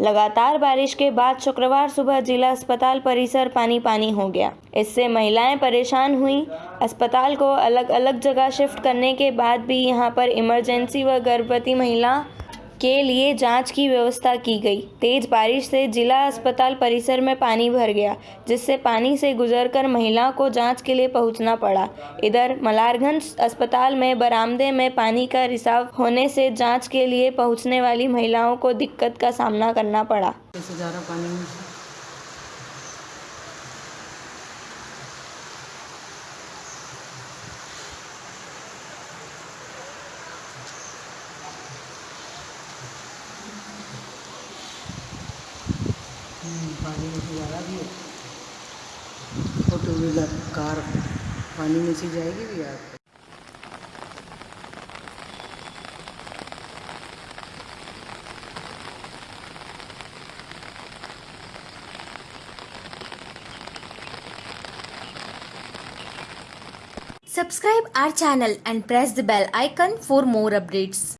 लगातार बारिश के बाद शुक्रवार सुबह जिला अस्पताल परिसर पानी पानी हो गया। इससे महिलाएँ परेशान हुई। अस्पताल को अलग अलग जगह शिफ्ट करने के बाद भी यहाँ पर इमरजेंसी व गर्भवती महिला के लिए जाँच की व्यवस्था की गई। तेज बारिश से जिला अस्पताल परिसर में पानी भर गया, जिससे पानी से गुजरकर महिलाओं को जाँच के लिए पहुँचना पड़ा। इधर, मलारगंज अस्पताल में बरामदे में पानी का रिसाव होने से जाँच के लिए पहुँचने वाली महिलाओं को दिक्कत का सामना करना पड़ा। पानी में हम्म, से जा रहा भी है फोर व्हीलर कार पानी में से जाएगी भी यार Subscribe our channel and press the bell icon for more updates.